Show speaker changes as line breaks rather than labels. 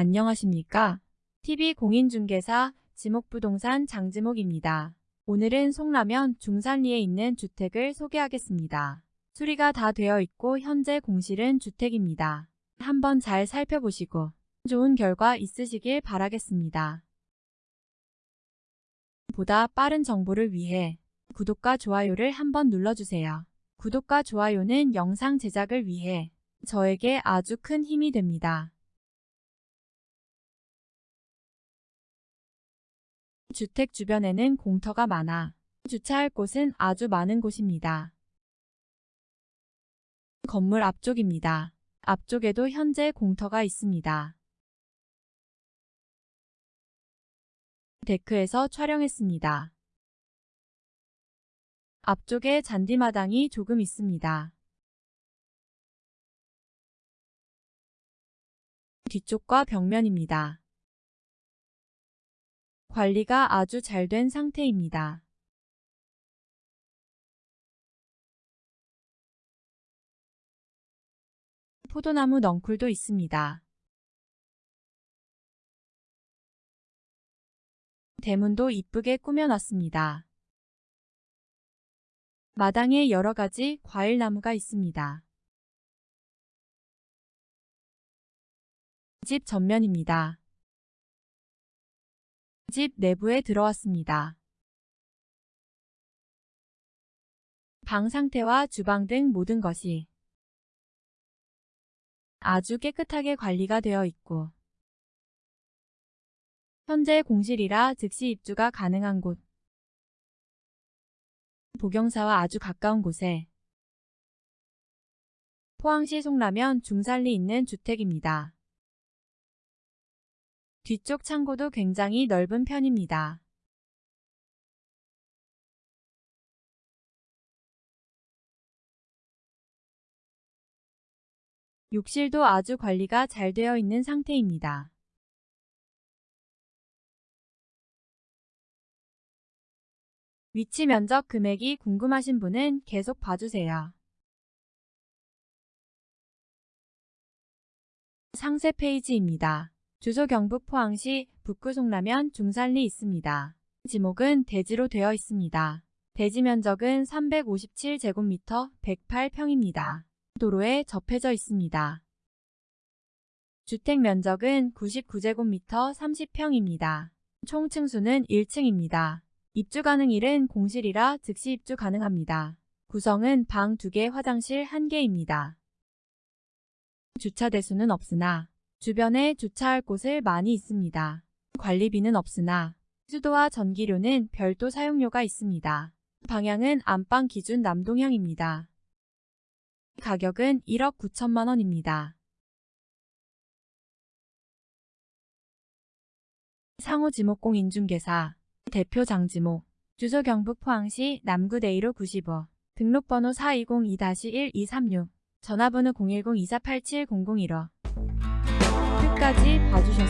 안녕하십니까? TV공인중개사 지목부동산 장지목입니다. 오늘은 송라면 중산리에 있는 주택을 소개하겠습니다. 수리가 다 되어 있고 현재 공실은 주택입니다. 한번 잘 살펴보시고 좋은 결과 있으시길 바라겠습니다. 보다 빠른 정보를 위해 구독과 좋아요를 한번 눌러주세요. 구독과 좋아요는 영상 제작을 위해 저에게 아주 큰 힘이 됩니다. 주택 주변에는 공터가 많아 주차할 곳은 아주 많은 곳입니다. 건물 앞쪽입니다. 앞쪽에도 현재 공터가 있습니다. 데크에서 촬영했습니다. 앞쪽에 잔디마당이 조금 있습니다. 뒤쪽과 벽면입니다. 관리가 아주 잘 된 상태입니다. 포도나무 넝쿨도 있습니다. 대문도 이쁘게 꾸며놨습니다. 마당에 여러가지 과일나무가 있습니다. 집 전면입니다. 집 내부에 들어왔습니다. 방 상태와 주방 등 모든 것이 아주 깨끗하게 관리가 되어 있고 현재 공실이라 즉시 입주가 가능한 곳 보경사와 아주 가까운 곳에 포항시 송라면 중산리 있는 주택입니다. 뒤쪽 창고도 굉장히 넓은 편입니다. 욕실도 아주 관리가 잘 되어 있는 상태입니다. 위치 면적 금액이 궁금하신 분은 계속 봐주세요. 상세 페이지입니다. 주소 경북 포항시 북구 송라면 중산리 있습니다. 지목은 대지로 되어 있습니다. 대지 면적은 357제곱미터 108평입니다. 도로에 접해져 있습니다. 주택 면적은 99제곱미터 30평입니다. 총 층수는 1층입니다. 입주 가능일은 공실이라 즉시 입주 가능합니다. 구성은 방 2개 화장실 1개입니다. 주차 대수는 없으나 주변에 주차할 곳을 많이 있습니다. 관리비는 없으나 수도와 전기료는 별도 사용료가 있습니다. 방향은 안방 기준 남동향입니다. 가격은 1억 9천만 원입니다. 상호지목공 인중개사 대표 장지모 주소 경북 포항시 남구 대이로 95 등록번호 4202-1236 전화번호 010-2487-0015 끝까지 봐주셔서.